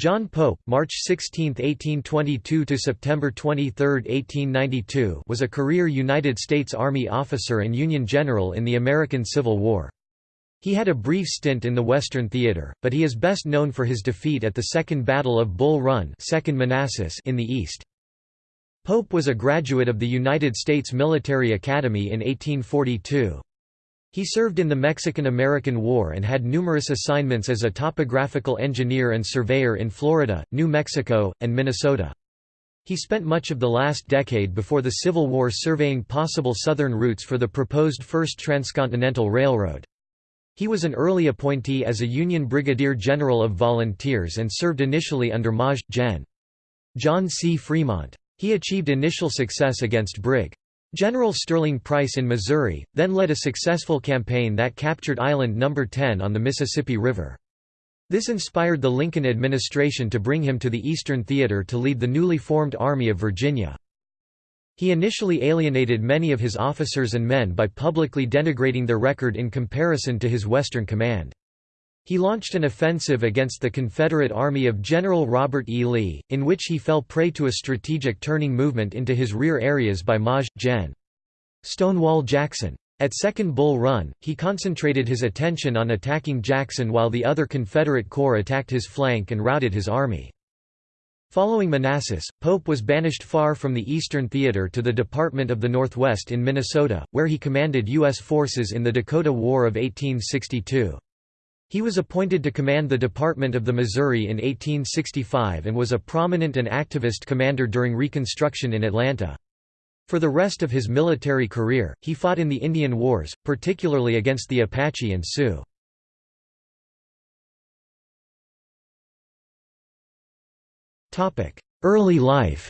John Pope March 16, 1822 to September 23, 1892 was a career United States Army officer and Union general in the American Civil War. He had a brief stint in the Western Theater, but he is best known for his defeat at the Second Battle of Bull Run Second Manassas in the East. Pope was a graduate of the United States Military Academy in 1842. He served in the Mexican–American War and had numerous assignments as a topographical engineer and surveyor in Florida, New Mexico, and Minnesota. He spent much of the last decade before the Civil War surveying possible southern routes for the proposed First Transcontinental Railroad. He was an early appointee as a Union Brigadier General of Volunteers and served initially under Maj. Gen. John C. Fremont. He achieved initial success against Brig. General Sterling Price in Missouri, then led a successful campaign that captured Island No. 10 on the Mississippi River. This inspired the Lincoln administration to bring him to the Eastern Theater to lead the newly formed Army of Virginia. He initially alienated many of his officers and men by publicly denigrating their record in comparison to his Western command. He launched an offensive against the Confederate Army of General Robert E. Lee, in which he fell prey to a strategic turning movement into his rear areas by Maj. Gen. Stonewall Jackson. At Second Bull Run, he concentrated his attention on attacking Jackson while the other Confederate corps attacked his flank and routed his army. Following Manassas, Pope was banished far from the Eastern Theater to the Department of the Northwest in Minnesota, where he commanded U.S. forces in the Dakota War of 1862. He was appointed to command the Department of the Missouri in 1865 and was a prominent and activist commander during Reconstruction in Atlanta. For the rest of his military career, he fought in the Indian Wars, particularly against the Apache and Sioux. Early life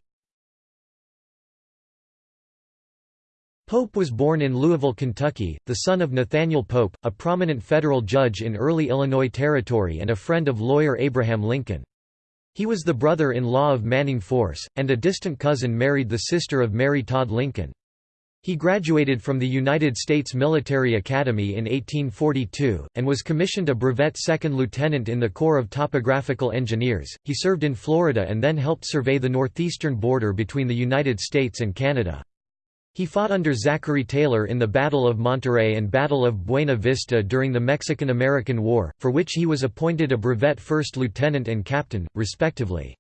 Pope was born in Louisville, Kentucky, the son of Nathaniel Pope, a prominent federal judge in early Illinois Territory and a friend of lawyer Abraham Lincoln. He was the brother-in-law of Manning Force, and a distant cousin married the sister of Mary Todd Lincoln. He graduated from the United States Military Academy in 1842, and was commissioned a brevet second lieutenant in the Corps of Topographical Engineers. He served in Florida and then helped survey the northeastern border between the United States and Canada. He fought under Zachary Taylor in the Battle of Monterrey and Battle of Buena Vista during the Mexican–American War, for which he was appointed a brevet first lieutenant and captain, respectively.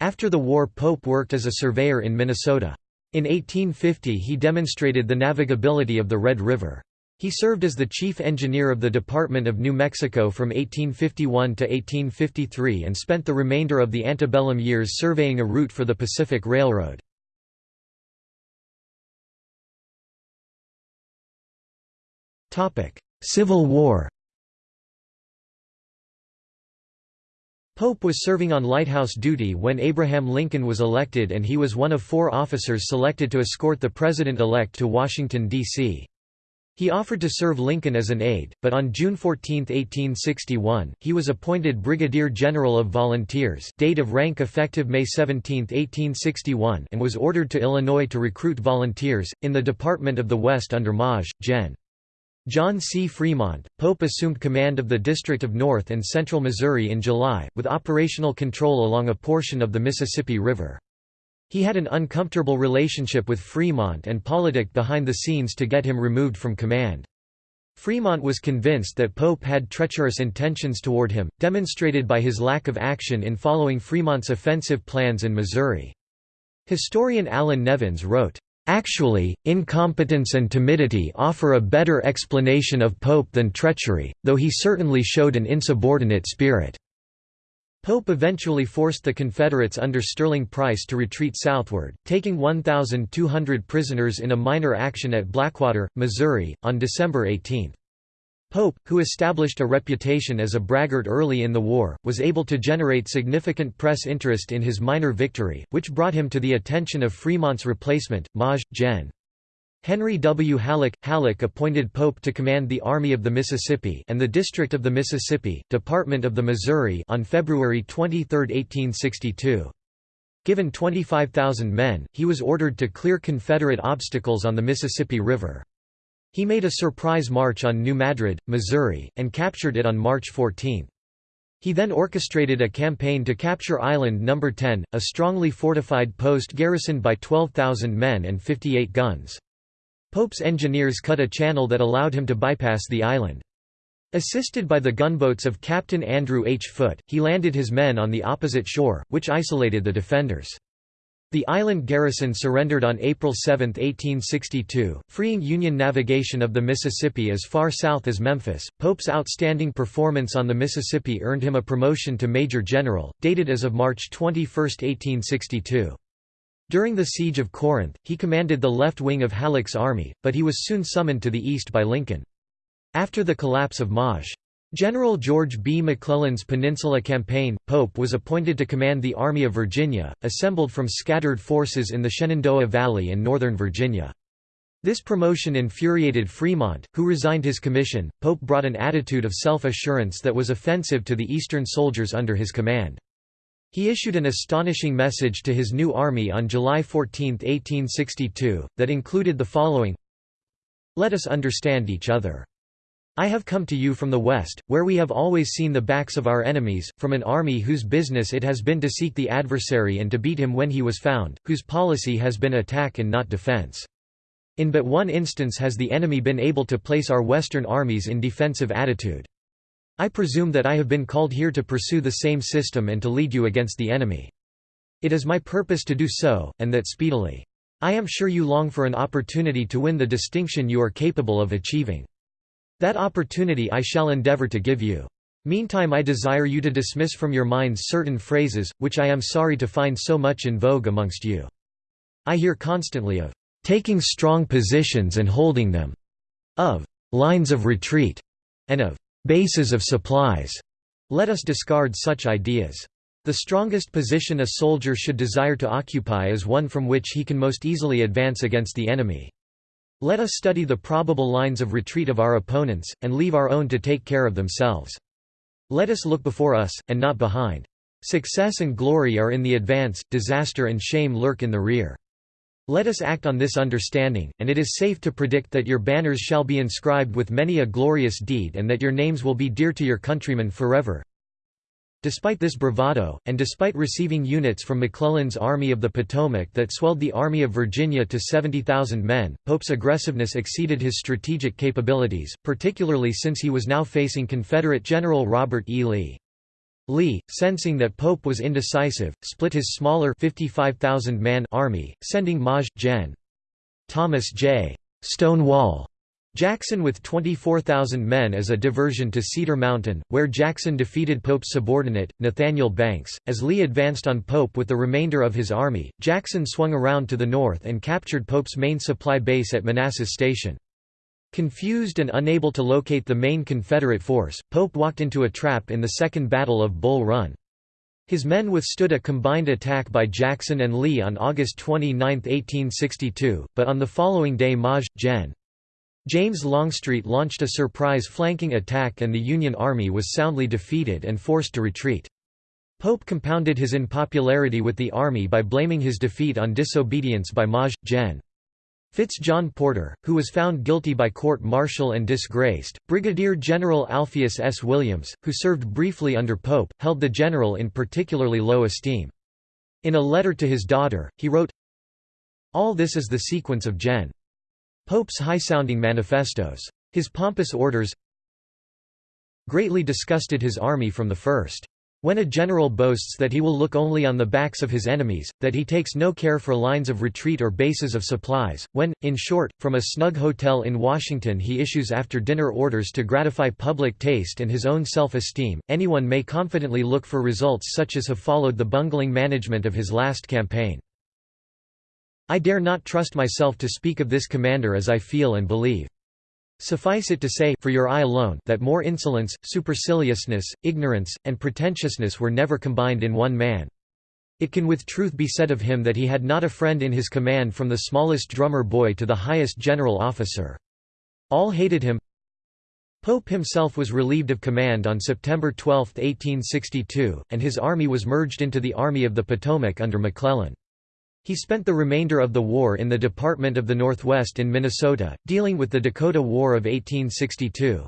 After the war Pope worked as a surveyor in Minnesota. In 1850 he demonstrated the navigability of the Red River. He served as the chief engineer of the Department of New Mexico from 1851 to 1853 and spent the remainder of the antebellum years surveying a route for the Pacific Railroad. Civil War Pope was serving on lighthouse duty when Abraham Lincoln was elected and he was one of four officers selected to escort the president-elect to Washington, D.C. He offered to serve Lincoln as an aide, but on June 14, 1861, he was appointed Brigadier General of Volunteers date of rank effective May 17, 1861 and was ordered to Illinois to recruit volunteers, in the Department of the West under Maj. Gen. John C. Fremont, Pope assumed command of the District of North and Central Missouri in July, with operational control along a portion of the Mississippi River. He had an uncomfortable relationship with Fremont and politic behind the scenes to get him removed from command. Fremont was convinced that Pope had treacherous intentions toward him, demonstrated by his lack of action in following Fremont's offensive plans in Missouri. Historian Allan Nevins wrote, Actually, incompetence and timidity offer a better explanation of Pope than treachery, though he certainly showed an insubordinate spirit. Pope eventually forced the Confederates under Sterling Price to retreat southward, taking 1,200 prisoners in a minor action at Blackwater, Missouri, on December 18. Pope, who established a reputation as a braggart early in the war, was able to generate significant press interest in his minor victory, which brought him to the attention of Fremont's replacement, Maj. Gen. Henry W. Halleck. Halleck appointed Pope to command the Army of the Mississippi and the District of the Mississippi, Department of the Missouri on February 23, 1862. Given 25,000 men, he was ordered to clear Confederate obstacles on the Mississippi River. He made a surprise march on New Madrid, Missouri, and captured it on March 14. He then orchestrated a campaign to capture Island No. 10, a strongly fortified post garrisoned by 12,000 men and 58 guns. Pope's engineers cut a channel that allowed him to bypass the island. Assisted by the gunboats of Captain Andrew H. Foote, he landed his men on the opposite shore, which isolated the defenders. The island garrison surrendered on April 7, 1862, freeing Union navigation of the Mississippi as far south as Memphis. Pope's outstanding performance on the Mississippi earned him a promotion to Major General, dated as of March 21, 1862. During the Siege of Corinth, he commanded the left wing of Halleck's army, but he was soon summoned to the east by Lincoln. After the collapse of Maj. General George B. McClellan's Peninsula Campaign, Pope was appointed to command the Army of Virginia, assembled from scattered forces in the Shenandoah Valley and northern Virginia. This promotion infuriated Fremont, who resigned his commission. Pope brought an attitude of self-assurance that was offensive to the Eastern soldiers under his command. He issued an astonishing message to his new army on July 14, 1862, that included the following Let us understand each other. I have come to you from the west, where we have always seen the backs of our enemies, from an army whose business it has been to seek the adversary and to beat him when he was found, whose policy has been attack and not defense. In but one instance has the enemy been able to place our western armies in defensive attitude. I presume that I have been called here to pursue the same system and to lead you against the enemy. It is my purpose to do so, and that speedily. I am sure you long for an opportunity to win the distinction you are capable of achieving. That opportunity I shall endeavor to give you. Meantime I desire you to dismiss from your minds certain phrases, which I am sorry to find so much in vogue amongst you. I hear constantly of taking strong positions and holding them, of lines of retreat, and of bases of supplies. Let us discard such ideas. The strongest position a soldier should desire to occupy is one from which he can most easily advance against the enemy. Let us study the probable lines of retreat of our opponents, and leave our own to take care of themselves. Let us look before us, and not behind. Success and glory are in the advance, disaster and shame lurk in the rear. Let us act on this understanding, and it is safe to predict that your banners shall be inscribed with many a glorious deed and that your names will be dear to your countrymen forever. Despite this bravado, and despite receiving units from McClellan's Army of the Potomac that swelled the Army of Virginia to 70,000 men, Pope's aggressiveness exceeded his strategic capabilities, particularly since he was now facing Confederate General Robert E. Lee. Lee, sensing that Pope was indecisive, split his smaller 55,000-man army, sending Maj. Gen. Thomas J. Stonewall Jackson with 24,000 men as a diversion to Cedar Mountain, where Jackson defeated Pope's subordinate, Nathaniel Banks. As Lee advanced on Pope with the remainder of his army, Jackson swung around to the north and captured Pope's main supply base at Manassas Station. Confused and unable to locate the main Confederate force, Pope walked into a trap in the Second Battle of Bull Run. His men withstood a combined attack by Jackson and Lee on August 29, 1862, but on the following day Maj. Gen. James Longstreet launched a surprise flanking attack and the Union Army was soundly defeated and forced to retreat. Pope compounded his unpopularity with the army by blaming his defeat on disobedience by Maj. Gen. Fitz John Porter, who was found guilty by court-martial and disgraced. Brigadier General Alpheus S. Williams, who served briefly under Pope, held the general in particularly low esteem. In a letter to his daughter, he wrote, All this is the sequence of Gen. Pope's high-sounding manifestos. His pompous orders greatly disgusted his army from the first. When a general boasts that he will look only on the backs of his enemies, that he takes no care for lines of retreat or bases of supplies, when, in short, from a snug hotel in Washington he issues after-dinner orders to gratify public taste and his own self-esteem, anyone may confidently look for results such as have followed the bungling management of his last campaign. I dare not trust myself to speak of this commander as I feel and believe. Suffice it to say for your eye alone that more insolence, superciliousness, ignorance, and pretentiousness were never combined in one man. It can with truth be said of him that he had not a friend in his command from the smallest drummer boy to the highest general officer. All hated him. Pope himself was relieved of command on September 12, 1862, and his army was merged into the Army of the Potomac under McClellan. He spent the remainder of the war in the Department of the Northwest in Minnesota, dealing with the Dakota War of 1862.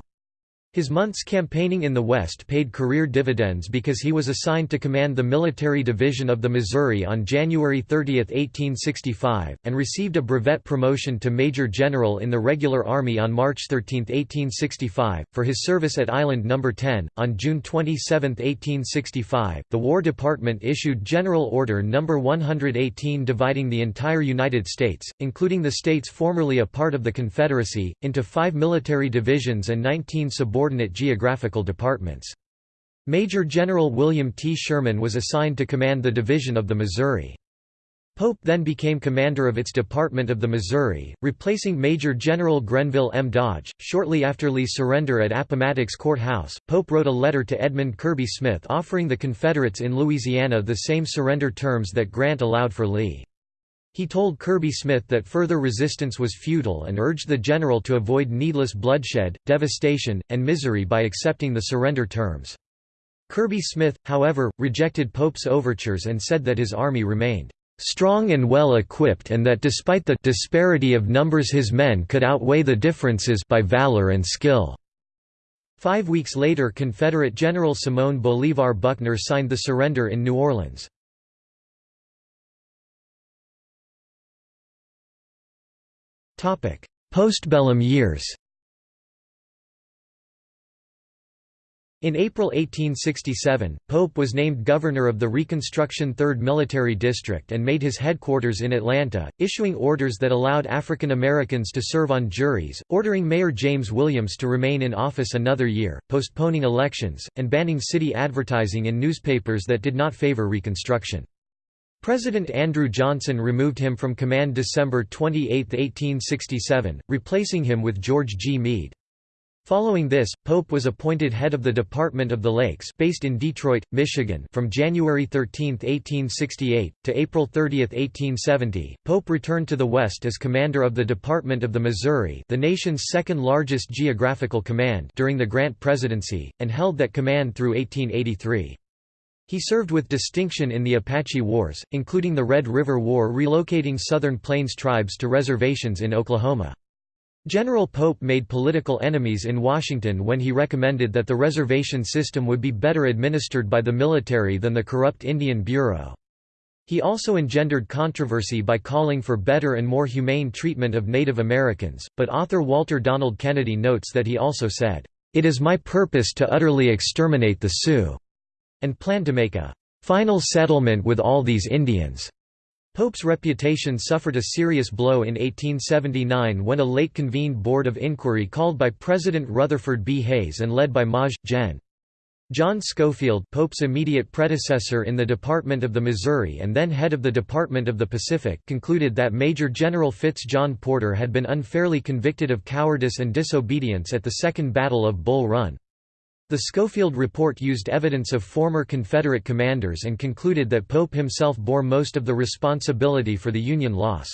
His months campaigning in the West paid career dividends because he was assigned to command the military division of the Missouri on January 30, 1865, and received a brevet promotion to Major General in the Regular Army on March 13, 1865, for his service at Island No. 10. On June 27, 1865, the War Department issued General Order No. 118 dividing the entire United States, including the states formerly a part of the Confederacy, into five military divisions and 19 subordinate subordinate geographical departments. Major General William T. Sherman was assigned to command the Division of the Missouri. Pope then became commander of its Department of the Missouri, replacing Major General Grenville M. Dodge. Shortly after Lee's surrender at Appomattox Court House, Pope wrote a letter to Edmund Kirby Smith offering the Confederates in Louisiana the same surrender terms that Grant allowed for Lee. He told Kirby Smith that further resistance was futile and urged the general to avoid needless bloodshed, devastation, and misery by accepting the surrender terms. Kirby Smith, however, rejected Pope's overtures and said that his army remained strong and well equipped and that despite the disparity of numbers his men could outweigh the differences by valor and skill. Five weeks later Confederate General Simón Bolívar Buckner signed the surrender in New Orleans. Postbellum years In April 1867, Pope was named governor of the Reconstruction 3rd Military District and made his headquarters in Atlanta, issuing orders that allowed African Americans to serve on juries, ordering Mayor James Williams to remain in office another year, postponing elections, and banning city advertising in newspapers that did not favor Reconstruction. President Andrew Johnson removed him from command December 28, 1867, replacing him with George G. Meade. Following this, Pope was appointed head of the Department of the Lakes based in Detroit, Michigan from January 13, 1868, to April 30, 1870. Pope returned to the West as commander of the Department of the Missouri the nation's second largest geographical command during the Grant presidency, and held that command through 1883. He served with distinction in the Apache Wars, including the Red River War relocating Southern Plains tribes to reservations in Oklahoma. General Pope made political enemies in Washington when he recommended that the reservation system would be better administered by the military than the corrupt Indian Bureau. He also engendered controversy by calling for better and more humane treatment of Native Americans, but author Walter Donald Kennedy notes that he also said, "...it is my purpose to utterly exterminate the Sioux." And planned to make a final settlement with all these Indians. Pope's reputation suffered a serious blow in 1879 when a late-convened board of inquiry called by President Rutherford B. Hayes and led by Maj. Gen. John Schofield Pope's immediate predecessor in the Department of the Missouri and then head of the Department of the Pacific concluded that Major General Fitz John Porter had been unfairly convicted of cowardice and disobedience at the Second Battle of Bull Run. The Schofield report used evidence of former Confederate commanders and concluded that Pope himself bore most of the responsibility for the Union loss.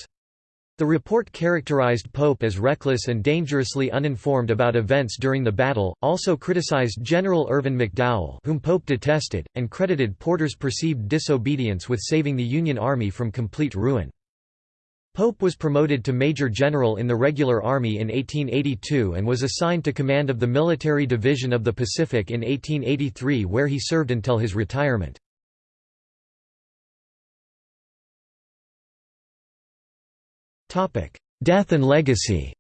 The report characterized Pope as reckless and dangerously uninformed about events during the battle, also criticized General Irvin McDowell whom Pope detested, and credited Porter's perceived disobedience with saving the Union Army from complete ruin. Pope was promoted to Major General in the Regular Army in 1882 and was assigned to command of the Military Division of the Pacific in 1883 where he served until his retirement. Death and legacy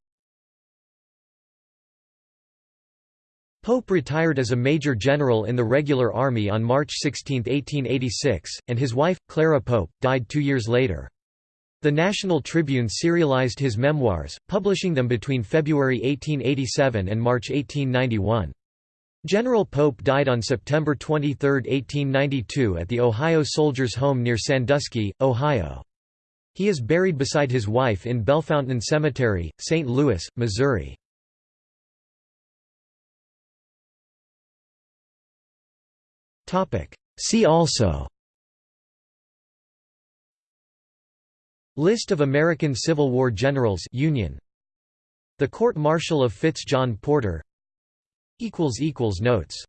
Pope retired as a Major General in the Regular Army on March 16, 1886, and his wife, Clara Pope, died two years later. The National Tribune serialized his memoirs, publishing them between February 1887 and March 1891. General Pope died on September 23, 1892 at the Ohio Soldiers' Home near Sandusky, Ohio. He is buried beside his wife in Bellefontaine Cemetery, St. Louis, Missouri. See also List of American Civil War generals Union. The Court-Martial of Fitz John Porter. Notes